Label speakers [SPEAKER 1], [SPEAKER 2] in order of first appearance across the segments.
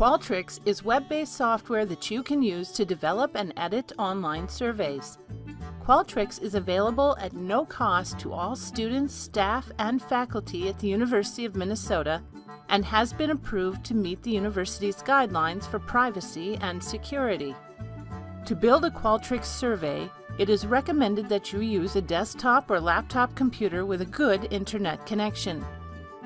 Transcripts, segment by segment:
[SPEAKER 1] Qualtrics is web-based software that you can use to develop and edit online surveys. Qualtrics is available at no cost to all students, staff, and faculty at the University of Minnesota and has been approved to meet the university's guidelines for privacy and security. To build a Qualtrics survey, it is recommended that you use a desktop or laptop computer with a good internet connection.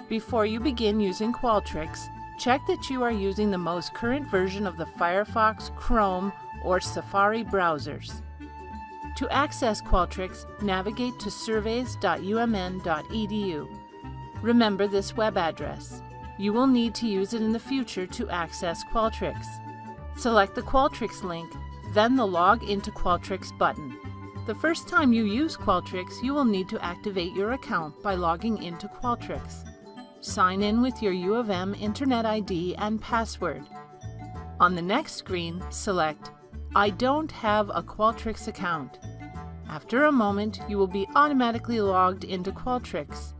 [SPEAKER 1] Before you begin using Qualtrics, check that you are using the most current version of the Firefox, Chrome, or Safari browsers. To access Qualtrics, navigate to surveys.umn.edu. Remember this web address. You will need to use it in the future to access Qualtrics. Select the Qualtrics link, then the Log into Qualtrics button. The first time you use Qualtrics, you will need to activate your account by logging into Qualtrics. Sign in with your U of M Internet ID and password. On the next screen, select I don't have a Qualtrics account. After a moment, you will be automatically logged into Qualtrics.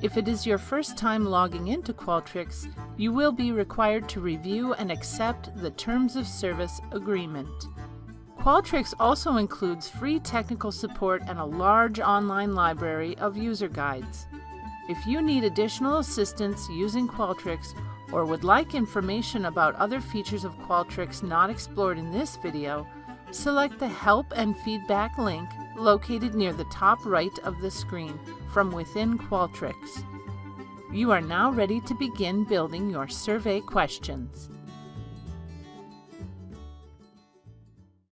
[SPEAKER 1] If it is your first time logging into Qualtrics, you will be required to review and accept the Terms of Service Agreement. Qualtrics also includes free technical support and a large online library of user guides. If you need additional assistance using Qualtrics or would like information about other features of Qualtrics not explored in this video, select the Help and Feedback link located near the top right of the screen from within Qualtrics. You are now ready to begin building your survey questions.